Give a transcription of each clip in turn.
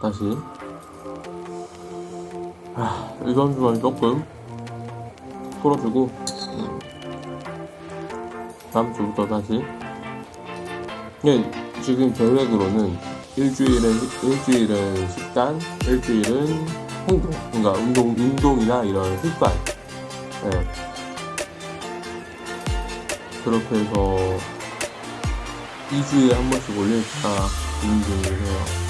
다시 아, 이번 주만 조금 풀어주고 음, 다음 주부터 다시 네, 지금 계획으로는 일주일은 일주일은 식단, 일주일은 행동, 그러니까 운동 운동이나 이런 습관, 네. 그렇게 해서 2주에 한 번씩 올릴까 고민 중이에요.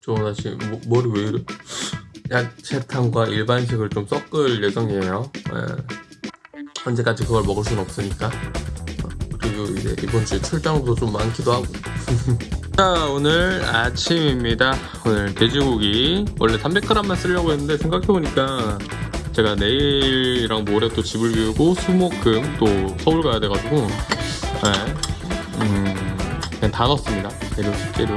좋은 아침 뭐, 머리 왜 이래? 야채탕과 일반식을 좀 섞을 예정이에요. 예. 언제까지 그걸 먹을 순 없으니까. 어, 그리고 이제 이번 주에 출장도 좀 많기도 하고. 자 오늘 아침입니다. 오늘 돼지고기 원래 300g만 쓰려고 했는데 생각해보니까 제가 내일이랑 모레 또 집을 비우고 수목금 또 서울 가야 돼가지고 예. 음, 그냥 다 넣었습니다. 재료 식재료.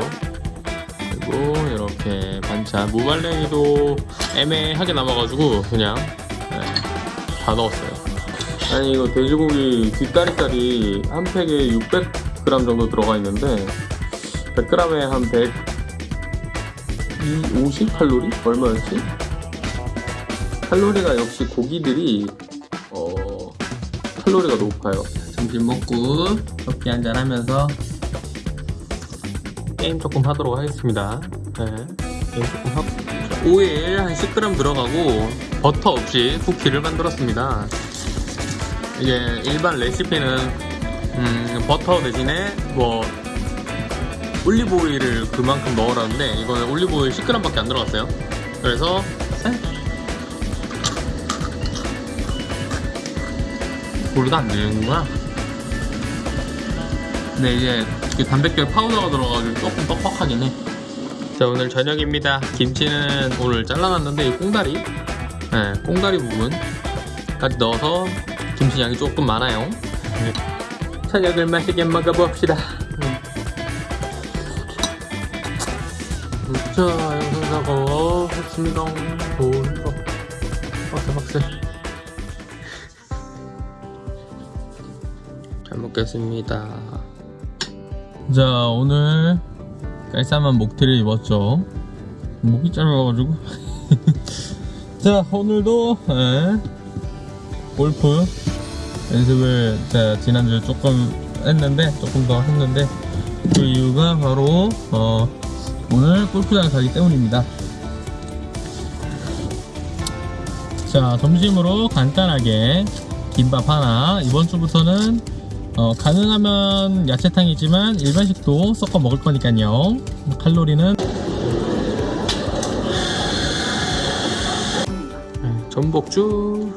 그리고 이렇게 반찬 무말랭이도 애매하게 남아가지고 그냥 네, 다 넣었어요 아니 이거 돼지고기 뒷다리살이 한 팩에 600g 정도 들어가 있는데 100g에 한 100... 50 칼로리? 얼마였지? 칼로리가 역시 고기들이 어... 칼로리가 높아요 점심 먹고 커피 한잔 하면서 게임 조금 하도록 하겠습니다. 네, 게임 조금 하고 오일 한 10g 들어가고 버터 없이 쿠키를 만들었습니다. 이게 일반 레시피는 음, 버터 대신에 뭐 올리브 오일을 그만큼 넣으라는데 이거는 올리브 오일 10g밖에 안 들어갔어요. 그래서 물도 안 되는구나. 근데 이제 이 단백질 파우더가 들어가지고 조금 뻑뻑하긴 해. 자 오늘 저녁입니다. 김치는 오늘 잘라놨는데 이 꽁다리, 네, 꽁다리 부분까지 넣어서 김치 양이 조금 많아요. 네. 저녁을 맛있게 먹어봅시다. 자 영상 작업했습니다. 좋은 거. 박스 박스. 잘 먹겠습니다. 자 오늘 깔쌈한 목티를 입었죠. 목이 짧아가지고. 자 오늘도 예, 골프 연습을 제가 지난주에 조금 했는데 조금 더 했는데 그 이유가 바로 어, 오늘 골프장에 가기 때문입니다. 자 점심으로 간단하게 김밥 하나. 이번 주부터는 어, 가능하면 야채탕이지만 일반식도 섞어 먹을 거니까요. 칼로리는? 네, 전복주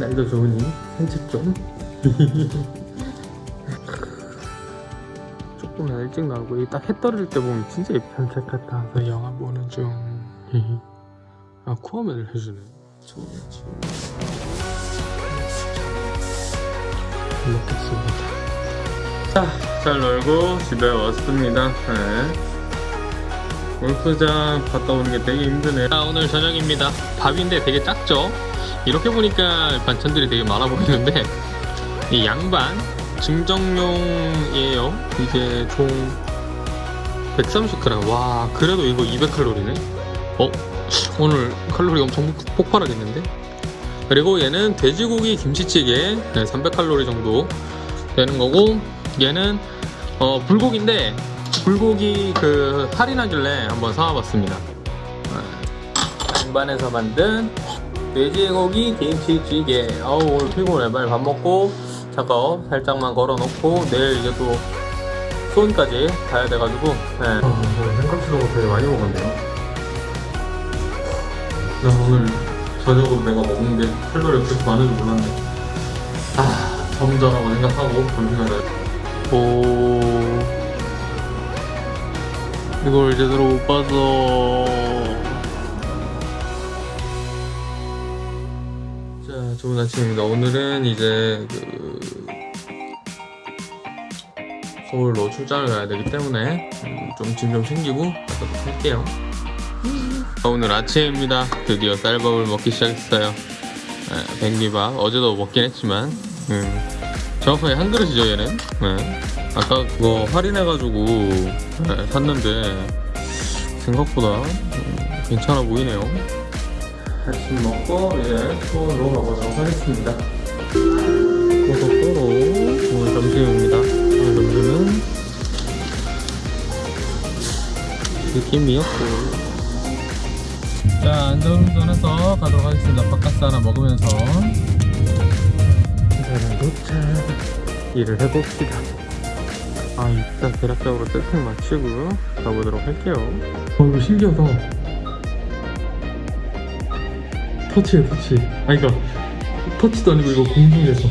날도 좋으니 산책 좀. 조금 일찍 나오고 딱 해 떨어질 때 보면 진짜 산책 같다 서 영화 보는 중. 아, 코어맨을 해주네. 좋은 아침 먹겠습니다 자, 잘 놀고 집에 왔습니다 네. 골프장 갔다 오는 게 되게 힘드네요 자, 오늘 저녁입니다 밥인데 되게 작죠? 이렇게 보니까 반찬들이 되게 많아 보이는데 이 양반 증정용이에요 이게 총 130g 와 그래도 이거 200칼로리네 어? 오늘 칼로리 엄청 폭발하겠는데? 그리고 얘는 돼지고기 김치찌개 300칼로리 정도 되는 거고 얘는 어, 불고기인데 불고기 그 할인 나길래 한번 사와봤습니다. 양반에서 만든 돼지고기 김치찌개. 어우 오늘 피곤해. 빨리 밥 먹고 작업 살짝만 걸어놓고 내일 이제 또 수원까지 가야 돼가지고 네. 어, 생각지도 못하게 많이 먹었네요. 나 오늘 저녁으로 내가 먹는 게 칼로리가 그렇게 많은 줄 몰랐네. 아 점점하고 생각하고 점심을 오. 이걸 제대로 못 봐서 자 좋은 아침입니다. 오늘은 이제 그 서울로 출장을 가야 되기 때문에 음, 좀짐 좀 챙기고 가도록 할게요 오늘 아침입니다. 드디어 쌀밥을 먹기 시작했어요. 예, 백미밥. 어제도 먹긴 했지만 음, 정확하게 한 그릇이죠 얘는? 예. 아까 그거 할인해가지고 예, 샀는데 생각보다 음, 괜찮아 보이네요. 아침 먹고 이제 수원으로 가보도록 하겠습니다. 고속도로 오늘 점심입니다. 오늘 점심은 느낌이었고 자 안전운전해서 가도록 하겠습니다. 바카스 하나 먹으면서. 저는 도착 일을 해봅시다. 아 일단 대략적으로 세팅 마치고 가보도록 할게요. 어 이거 신기하다 터치에 터치. 아 이거 터치도 아니고 이거 공중에서.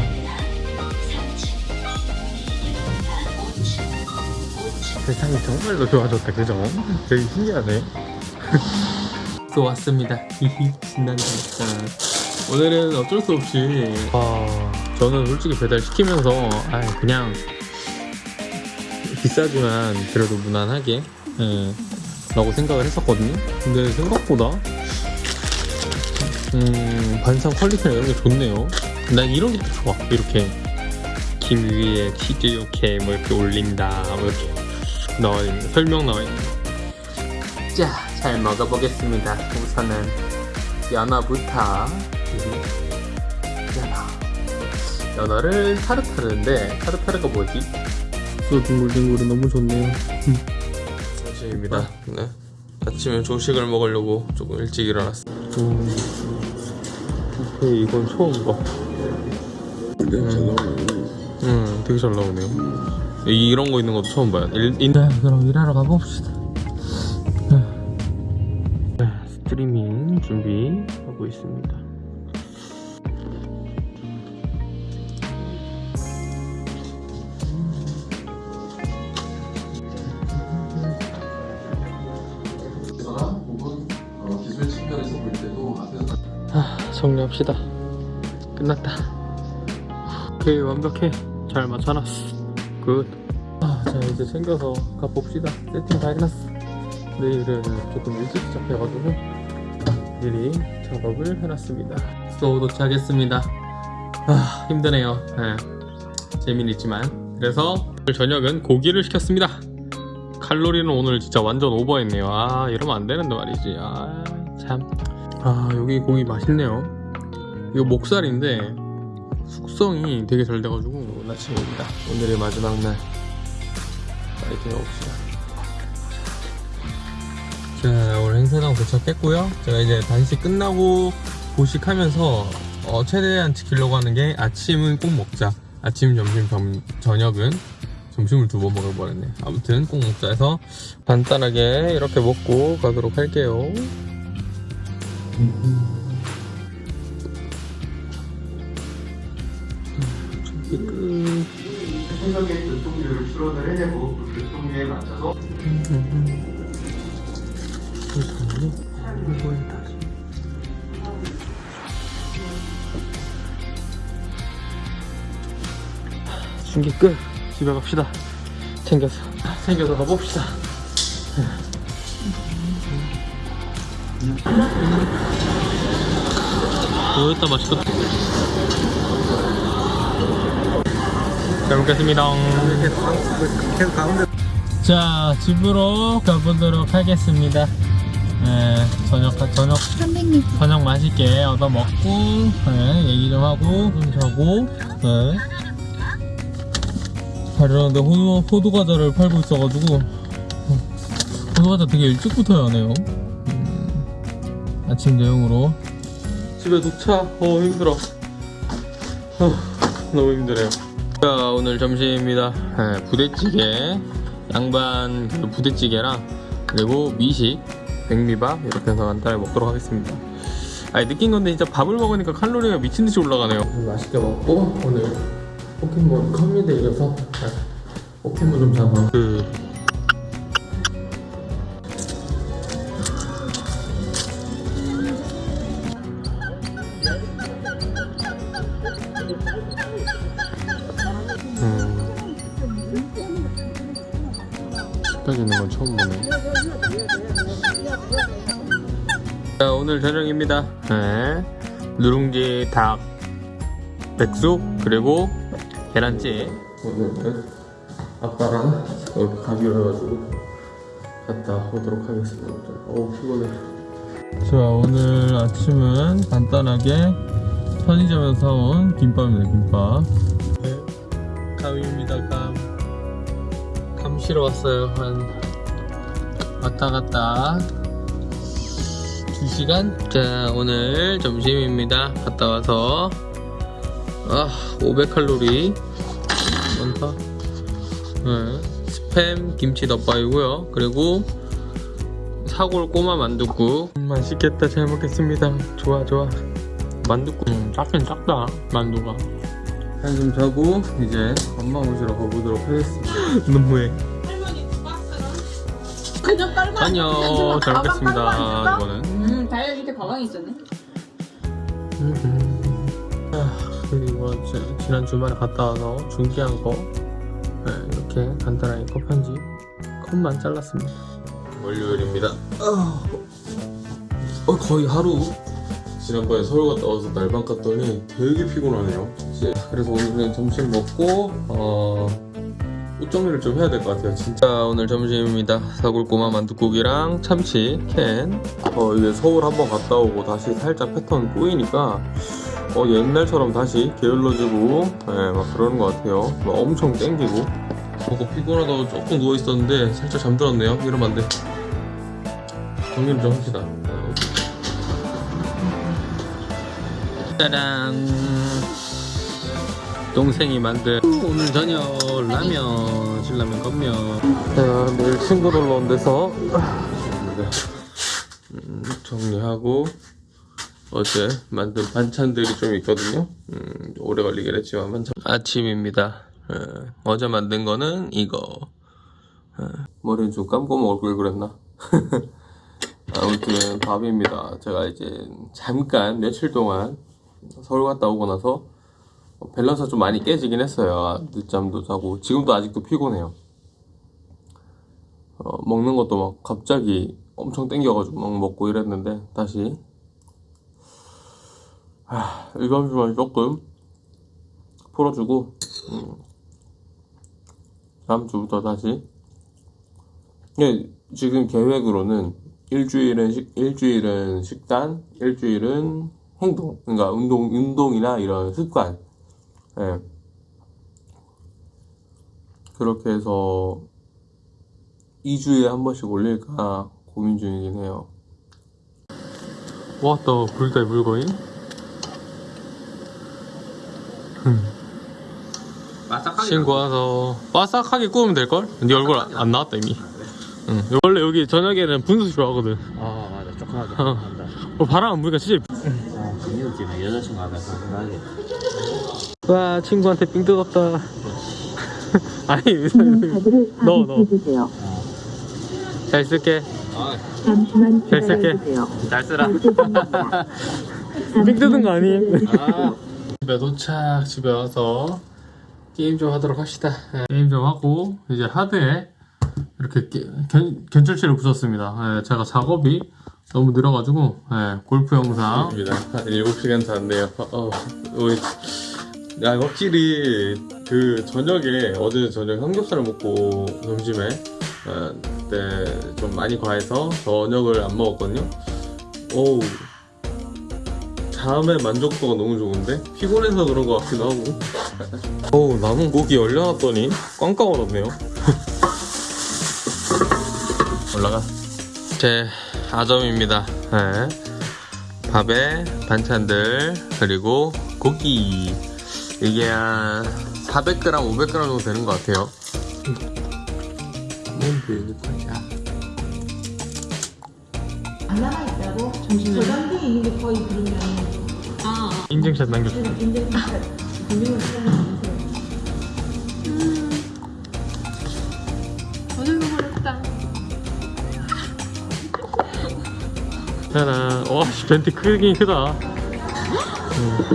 세상이 정말로 좋아졌다 그죠? 되게 신기하네 또 왔습니다. 신난다. 진짜 오늘은 어쩔 수 없이 아 저는 솔직히 배달 시키면서 아 그냥 비싸지만 그래도 무난하게 예, 라고 생각을 했었거든요. 근데 생각보다 음 반상 퀄리티나 이런 게 좋네요. 난 이런 게더 좋아. 이렇게 김 위에 치즈 이렇게 뭐 이렇게 올린다 뭐 이렇게 나와 있는 설명 나와 있는. 자, 잘 먹어보겠습니다. 우선은 연어부터 연어. 연어를 타르타르인데 타르타르가 뭐지? 소 둥글둥글이 너무 좋네요. 아침입니다. 네. 아침에 조식을 먹으려고 조금 일찍 일어났어요. 음, 뷔페 이건 처음 봐. 음, 되게 잘 나오네요. 이런 거 있는 것도 처음 봐요. 일, 인... 네, 그럼 일하러 가봅시다. 준비하고 있습니다. 앞에서 아, 정리합시다. 끝났다. 오케이, 완벽해. 잘 맞춰놨어. Good. 아, 자, 이제 챙겨서 가봅시다. 세팅 다 해놨어. 내일은 조금 일찍 시작해가지고 미리 작업을 해놨습니다. 숙소 도착했습니다. 아, 힘드네요. 네. 재미는 있지만. 그래서 저녁은 고기를 시켰습니다. 칼로리는 오늘 진짜 완전 오버했네요. 아, 이러면 안 되는데 말이지. 아, 참. 아 여기 고기 맛있네요 이거 목살인데 숙성이 되게 잘 돼가지고 아침입니다 오늘의 마지막 날 파이팅 해봅시다 자 오늘 행사장 도착했고요. 제가 이제 단식 끝나고 보식하면서 어, 최대한 지키려고 하는 게 아침은 꼭 먹자. 아침 점심 점, 저녁은 점심을 두번 뻔했네. 아무튼 꼭 먹자 해서 간단하게 이렇게 먹고 가도록 할게요. 끝. 해석의 교통률을 추론을 해내고 그 교통률에 맞춰서 이거에 다시. 준비 끝. 집에 갑시다. 챙겨서. 챙겨서 가봅시다. 오였다 맛있겠다. 잘 먹겠습니다. 자, 집으로 가보도록 하겠습니다. 네, 저녁, 저녁, 300m 저녁 맛있게 얻어 먹고, 네, 얘기 좀 하고, 좀 자고, 네. 잘 일어났는데 호두, 호두 과자를 팔고 있어가지고, 호두 과자 되게 일찍부터 하네요. 음, 아침 대용으로. 집에 도착. 어, 힘들어. 어, 너무 힘드네요. 자, 오늘 점심입니다. 네, 부대찌개, 양반 그 부대찌개랑 그리고 미식, 백미밥 이렇게 해서 간단하게 먹도록 하겠습니다. 아니 느낀 건데 진짜 밥을 먹으니까 칼로리가 미친 듯이 올라가네요. 맛있게 먹고 오늘 포켓몬 컴퓨터 이겨서 포켓몬 좀 잡아. 그 오늘 저녁입니다. 네. 누룽지 닭 백숙 그리고 계란찜. 오늘은 아빠랑 이렇게 가기로 해가지고 갔다 오도록 하겠습니다. 어우 피곤해. 자 오늘 아침은 간단하게 편의점에서 사온 김밥입니다 김밥. 네, 감입니다 감. 감 실어 왔어요. 한 왔다 갔다 2시간? 자 오늘 점심입니다. 갔다 와서. 아 500칼로리. 많다 네, 스팸 김치 덮밥이고요. 그리고 사골 꼬마 만둣국. 음, 맛있겠다. 잘 먹겠습니다. 좋아 좋아. 만둣국. 음, 작긴 작다 만두가. 한숨 자고 이제 엄마 모시러 가보도록 하겠습니다. 너무해. 그냥 안녕 잘 먹겠습니다? 이거는 음, 다이어트 밑에 가방이 있었네. 아, 그리고 지- 지난 주말에 갔다 와서 준비한 거 네, 이렇게 간단하게 컵 편지 컵만 잘랐습니다 월요일입니다 어, 거의 하루 지난번에 서울 갔다 와서 날방 갔더니 되게 피곤하네요 진짜. 그래서 오늘은 점심 먹고 어, 옷 정리를 좀 해야 될 것 같아요. 진짜 오늘 점심입니다. 사골꼬마 만둣국이랑 참치 캔. 어, 이게 서울 한번 갔다 오고 다시 살짝 패턴 꼬이니까 어, 옛날처럼 다시 게을러지고 예, 막 그러는 것 같아요. 막 엄청 땡기고. 보고 피곤하다고 조금 누워있었는데 살짝 잠들었네요. 이러면 안돼. 정리를 좀 합시다. 어. 짜란 동생이 만든 오늘 저녁 라면 신라면 자 내일 친구 놀러 온 데서 음, 정리하고 어제 만든 반찬들이 좀 있거든요. 음, 오래 걸리긴 했지만 반찬. 아침입니다. 어, 어제 만든 거는 이거. 어, 머리는 좀 감고 먹을 걸 그랬나? 아무튼 밥입니다. 제가 이제 잠깐 며칠 동안 서울 갔다 오고 나서 밸런스가 좀 많이 깨지긴 했어요. 늦잠도 자고. 지금도 아직도 피곤해요. 어, 먹는 것도 막 갑자기 엄청 땡겨가지고 막 먹고 이랬는데 다시. 아, 이번 주만 조금 풀어주고 음, 다음 주부터 다시. 예, 지금 계획으로는 일주일은 식, 일주일은 식단, 일주일은 행동, 그러니까 운동, 운동이나 이런 습관, 예. 그렇게 해서 2주에 한 번씩 올릴까 고민 중이긴 해요. 왔다 불달 물거인? 친구 와서 바삭하게 구우면 될걸? 네 얼굴 안, 안 나왔다 이미 응. 원래 여기 저녁에는 분수 좋아하거든 아 맞아 어. 한다 어, 바람 안 부니까 진짜 아 금요일쯤에 여자친구 하면 생각나게 와 친구한테 삥 뜯었다. 아니 넣어, 넣어. 해주세요. 잘 쓸게. 잠시만 잘 쓸게. 잘 쓰라. 삥 뜯은 거 아님 아 집에 도착 집에 와서 게임 좀 하도록 합시다. 예, 게임 좀 하고 이제 하드에 이렇게 게- 견, 견철치를 붙였습니다. 예, 제가 작업이 너무 늘어가지고 예, 골프 영상. 한 7시간 잤네요. 어, 우리 야 확실히 그 저녁에 어제 저녁 삼겹살을 먹고 점심에 어, 그때 좀 많이 과해서 저녁을 안 먹었거든요. 오우 잠의 만족도가 너무 좋은데? 피곤해서 그런 것 같기도 하고. 어우 남은 고기 얼려놨더니 꽝꽝 얼었네요. 올라가. 제 아점입니다. 네. 밥에 반찬들 그리고 고기 이게 한 400g 500g 정도 되는 것 같아요. 뭔데 이거야 하나가 있다고? 저 단계 있는 게 거의 그러면 아, 인증샷 남겨줘 인증 인증을 하는 어디로 버렸다. 짜란. 와 씨 벤티 크긴 크다. 음,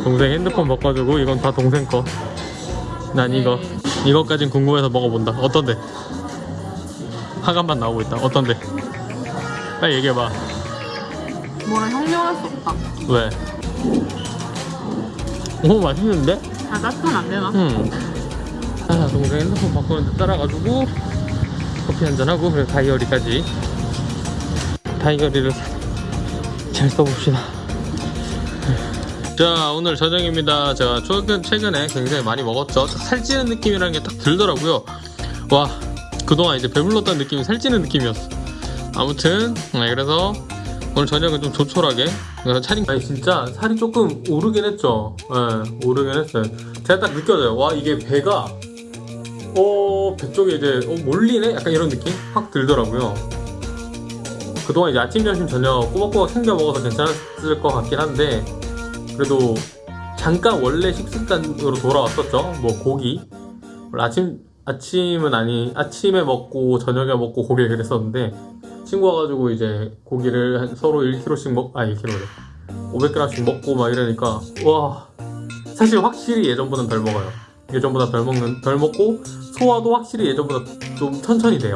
동생 핸드폰 바꿔주고 이건 다 동생 거 난 이거 이거까진 궁금해서 먹어본다 어떤데? 화감만 나오고 있다 어떤데? 빨리 얘기해봐 뭐라 형용할 수 없다. 왜? 오 맛있는데? 아 따뜻하면 안 되나? 응. 아 동생 핸드폰 바꾸는데 따라가지고 커피 한잔하고 그리고 다이어리까지 다이어리를 잘 써봅시다 자 오늘 저녁입니다. 제가 최근, 최근에 굉장히 많이 먹었죠. 살찌는 느낌이라는 게 딱 들더라고요. 와 그동안 이제 배불렀다는 느낌이 살찌는 느낌이었어. 아무튼 네, 그래서 오늘 저녁은 좀 조촐하게 차린 아니 진짜 살이 조금 오르긴 했죠. 예 오르긴 했어요. 제가 딱 느껴져요. 와 이게 배가 어, 배 쪽에 이제 어, 몰리네? 약간 이런 느낌? 확 들더라고요. 그동안 이제 아침, 점심, 저녁 꼬박꼬박 챙겨 먹어서 괜찮았을 것 같긴 한데 그래도 잠깐 원래 식습관으로 돌아왔었죠. 뭐 고기 아침 아침은 아니 아침에 먹고 저녁에 먹고 고기를 그랬었는데 친구 와가지고 이제 고기를 한 서로 1kg씩 먹, 아 1kg래 500g씩 먹고 막 이러니까 와 사실 확실히 예전보다는 덜 먹어요. 예전보다 덜 먹는 덜 먹고 소화도 확실히 예전보다 좀 천천히 돼요.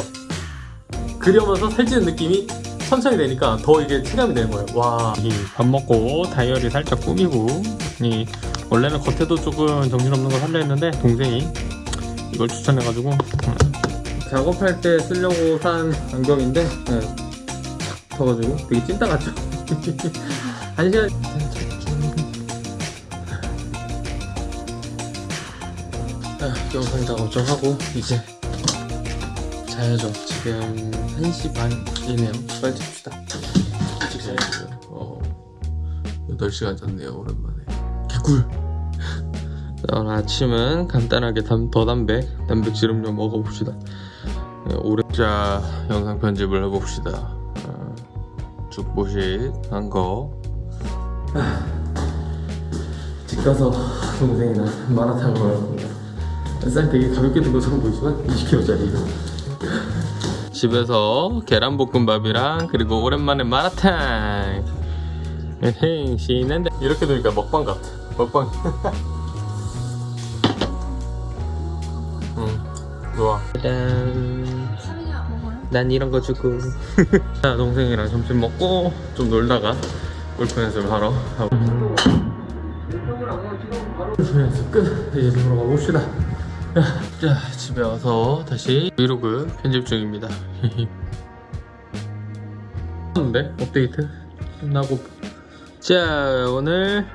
그러면서 살찌는 느낌이 천천히 되니까 더 이게 체감이 되는 거예요. 와. 밥 먹고 다이어리 살짝 꾸미고 이 원래는 겉에도 조금 정신없는 걸 하려 했는데 동생이 이걸 추천해가지고 작업할 때 쓰려고 산 안경인데 네. 터가지고 되게 찐따 같죠? 한 시간 아, 영상 작업 좀 하고 이제 자야죠. 지금 1시 반이네요. 빨리 잡시다. 일찍 자야죠. 어, 8시간 잤네요. 오랜만에. 개꿀! 자, 오늘 아침은 간단하게 담, 더 담백, 단백질음 좀 먹어봅시다. 네, 오래... 자, 영상 편집을 해봅시다. 어, 죽보식 한 거. 집 가서 동생이랑 마라탕 먹을 겁니다. 쌀 되게 가볍게 든 것처럼 보이지만 20kg짜리 집에서 계란볶음밥이랑 그리고 오랜만에 마라탕. 에헤이 신난데 이렇게 되니까 먹방 같아. 먹방. 응 좋아. 짠. 난 이런 거 주고. 자 동생이랑 점심 먹고 좀 놀다가 골프 연습을 하러 골프 연습 끝. 이제 놀러 가봅시다 자 집에 와서 다시 브이로그 편집 중입니다. 하는데 업데이트 끝나고. 자 오늘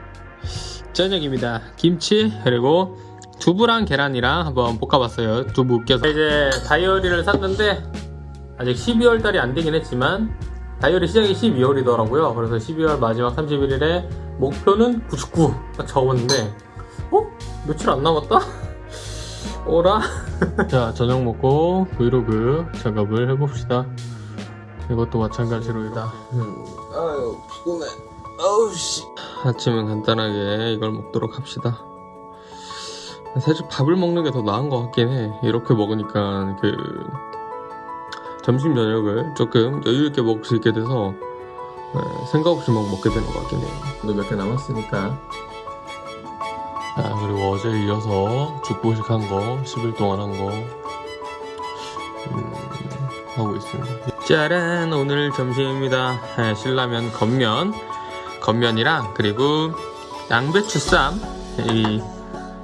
저녁입니다. 김치 그리고 두부랑 계란이랑 한번 볶아봤어요. 두부 으깨서. 이제 다이어리를 샀는데 아직 12월 달이 안 되긴 했지만 다이어리 시작이 12월이더라고요. 그래서 12월 마지막 31일에 목표는 99 딱 적었는데 어? 며칠 안 남았다? 오라? 자 저녁 먹고 브이로그 작업을 해봅시다. 이것도 마찬가지로 이다. 음, 아유 피곤해. 아우씨. 아침은 간단하게 이걸 먹도록 합시다. 사실 밥을 먹는 게 더 나은 것 같긴 해. 이렇게 먹으니까 그 점심 저녁을 조금 여유 있게 먹을 수 있게 돼서 네, 생각 없이 막 먹게 되는 것 같긴 해요. 몇개 남았으니까 아 그리고 어제 이어서 죽보식 한 거 10일 동안 한거 음, 하고 있습니다. 짜란 오늘 점심입니다. 네, 신라면 겉면 겉면이랑 그리고 양배추 쌈이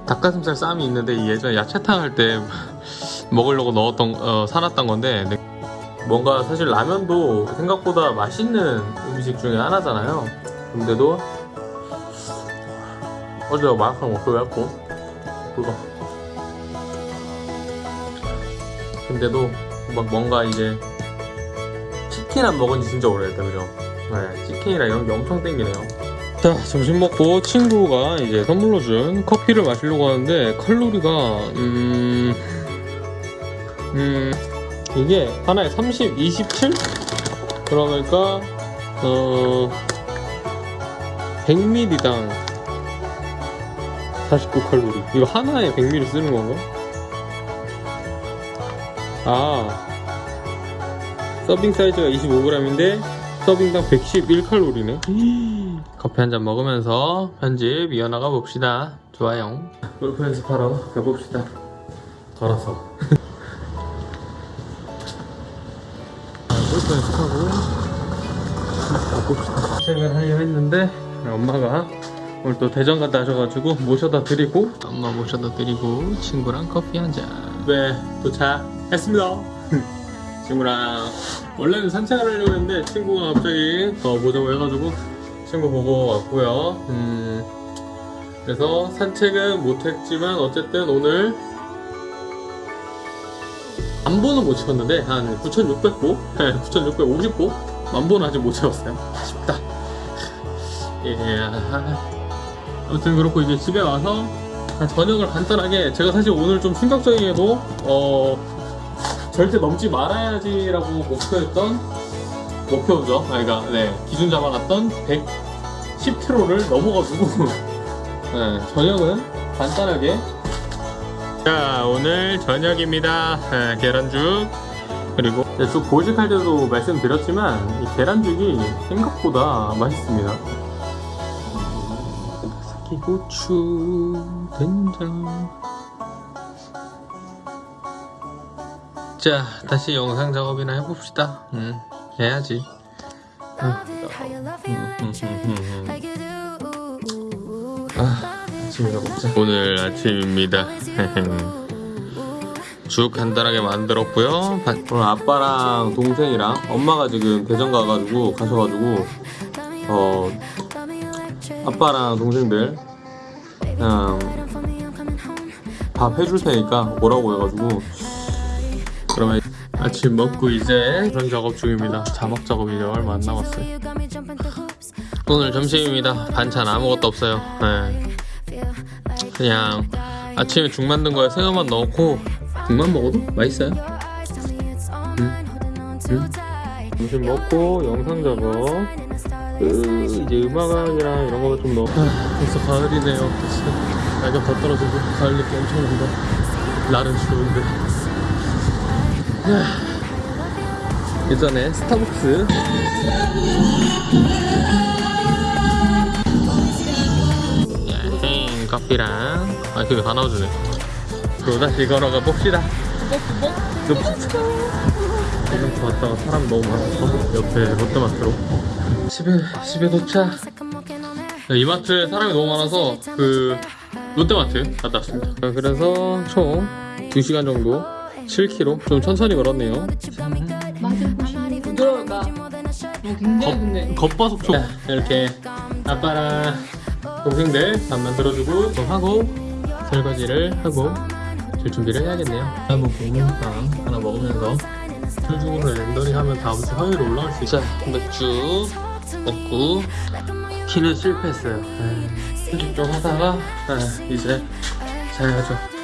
닭가슴살 쌈이 있는데 이 예전에 야채탕 할 때 먹으려고 넣었던 어, 사놨던 건데 뭔가 사실 라면도 생각보다 맛있는 음식 중에 하나잖아요. 근데도 어제 마라탕 했고 그거 근데도 막 뭔가 이제 치킨 안 먹은 지 진짜 오래됐다 그죠? 네 치킨이랑 이런 게 엄청 땡기네요 자 점심 먹고 친구가 이제 선물로 준 커피를 마시려고 하는데 칼로리가 음... 음... 이게 하나에 30, 27? 그러니까 어... 100ml당 49칼로리. 이거 하나에 100ml 쓰는 건가? 아. 서빙 사이즈가 25g인데 서빙당 111칼로리네. 커피 한 잔 먹으면서 편집 이어나가 봅시다. 좋아요. 골프 연습하러 가봅시다. 걸어서. 아, 골프 연습하고 가봅시다. 책을 하려 했는데 엄마가 오늘 또 대전 갔다 하셔가지고 모셔다 드리고 엄마 모셔다 드리고 친구랑 커피 한잔. 네 도착했습니다. 친구랑 원래는 산책을 하려고 했는데 친구가 갑자기 더 보자고 해가지고 친구 보고 왔고요. 음 그래서 산책은 못했지만 어쨌든 오늘 만보는 못 채웠는데 한 9,600보? 9,650보? 만보는 아직 못 채웠어요. 아쉽다. 예 아무튼 그렇고 이제 집에 와서 한 저녁을 간단하게 제가 사실 오늘 좀 충격적이게도 어 절대 넘지 말아야지라고 목표했던 목표죠. 아 그러니까 네 기준 잡아놨던 110km를 넘어가지고 네, 저녁은 간단하게. 자 오늘 저녁입니다. 네, 계란죽. 그리고 네, 쭉 보직할 때도 말씀드렸지만 이 계란죽이 생각보다 맛있습니다 사기고추 된장 자 다시 영상 작업이나 해봅시다 음, 해야지 음, 음, 음, 음. 아, 아침이나 먹자. 오늘 아침입니다. 죽 간단하게 만들었고요. 바- 오늘 아빠랑 동생이랑 엄마가 지금 대전 가가지고 가셔가지고 어 아빠랑 동생들 그냥 밥 해줄 테니까 오라고 해가지고 그러면 아침 먹고 이제 그런 작업 중입니다. 자막 작업이 이제 얼마 안 남았어요. 오늘 점심입니다. 반찬 아무것도 없어요. 네. 그냥 아침에 죽 만든 거에 새우만 넣고 죽만 먹어도 맛있어요. 응? 응? 점심 먹고 영상 작업 그 이제 음악이랑 이런 거좀 넣어 아, 벌써 가을이네요. 진짜 날가 더 떨어지고 가을 느낌 엄청 난다. 날은 추운데. 하, 예전에 스타벅스. 야행 커피랑. 아 그게 다 나와주네. 또 다시 걸어가 봅시다. 이렇게 왔다가 사람 너무 많아서 옆에 롯데마트로 집에 집에 도착 네, 이마트에 사람이 너무 많아서 그 롯데마트 갔다 왔습니다. 그래서 총 2시간 정도 7km 좀 천천히 걸었네요. 부드러울까? 어, 굉장히 겉바속촉 이렇게 아빠랑 동생들 밥 만 들어주고 좀 하고 설거지를 하고 줄 준비를 해야겠네요. 한번 고문빵 하나 먹으면서 철중으로 랜더링 하면 다음 주 화요일에 올라올 수 있어요. 맥주 먹고 키는 실패했어요. 편집 좀 하다가 에이, 이제 자야죠